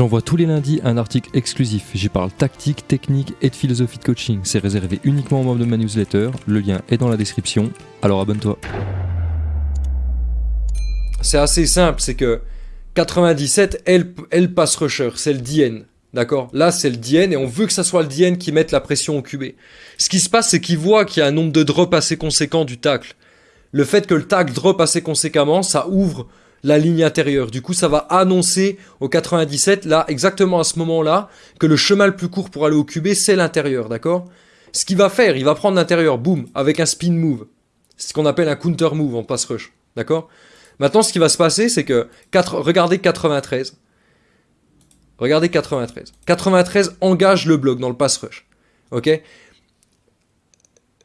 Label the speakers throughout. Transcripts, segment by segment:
Speaker 1: J'envoie tous les lundis un article exclusif. J'y parle tactique, technique et de philosophie de coaching. C'est réservé uniquement aux membres de ma newsletter. Le lien est dans la description. Alors abonne-toi.
Speaker 2: C'est assez simple, c'est que 97, elle, elle passe rusher, c'est le DN. D'accord? Là, c'est le DN et on veut que ça soit le DN qui mette la pression au QB. Ce qui se passe, c'est qu'il voit qu'il y a un nombre de drops assez conséquent du tacle. Le fait que le tacle drop assez conséquemment, ça ouvre la ligne intérieure. Du coup, ça va annoncer au 97, là, exactement à ce moment-là, que le chemin le plus court pour aller au QB, c'est l'intérieur, d'accord? Ce qu'il va faire, il va prendre l'intérieur, boum, avec un spin move. C'est ce qu'on appelle un counter move en pass rush, d'accord? Maintenant, ce qui va se passer, c'est que, 4, regardez 93. Regardez 93. 93 engage le bloc dans le pass rush. Ok?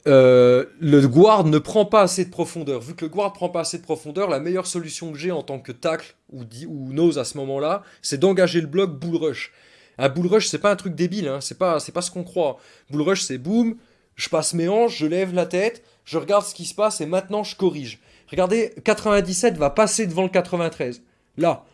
Speaker 2: Euh, le guard ne prend pas assez de profondeur. Vu que le guard prend pas assez de profondeur, la meilleure solution que j'ai en tant que tackle ou, ou nose à ce moment-là, c'est d'engager le bloc bull rush. Un bull rush, c'est pas un truc débile, hein. c'est pas, pas ce qu'on croit. Bull rush, c'est boum, je passe mes hanches, je lève la tête, je regarde ce qui se passe et maintenant je corrige. Regardez, 97 va passer devant le 93. Là,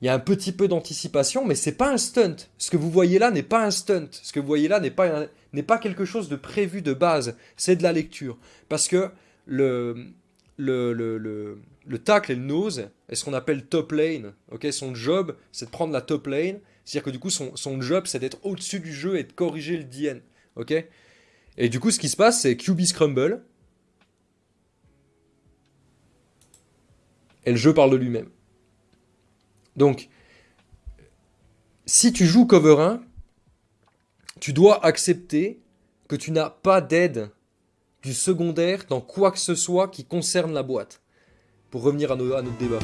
Speaker 2: il y a un petit peu d'anticipation, mais c'est pas un stunt. Ce que vous voyez là n'est pas un stunt. Ce que vous voyez là n'est pas, n'est pas quelque chose de prévu de base. C'est de la lecture. Parce que le, le, le, le, le tackle et le nose est ce qu'on appelle top lane. ok son job, c'est de prendre la top lane. C'est-à-dire que du coup, son, son job, c'est d'être au-dessus du jeu et de corriger le DN. et du coup, ce qui se passe, c'est QB Scrumble. Et le jeu parle de lui-même. Donc, si tu joues cover 1, tu dois accepter que tu n'as pas d'aide du secondaire dans quoi que ce soit qui concerne la boîte. Pour revenir à, notre débat.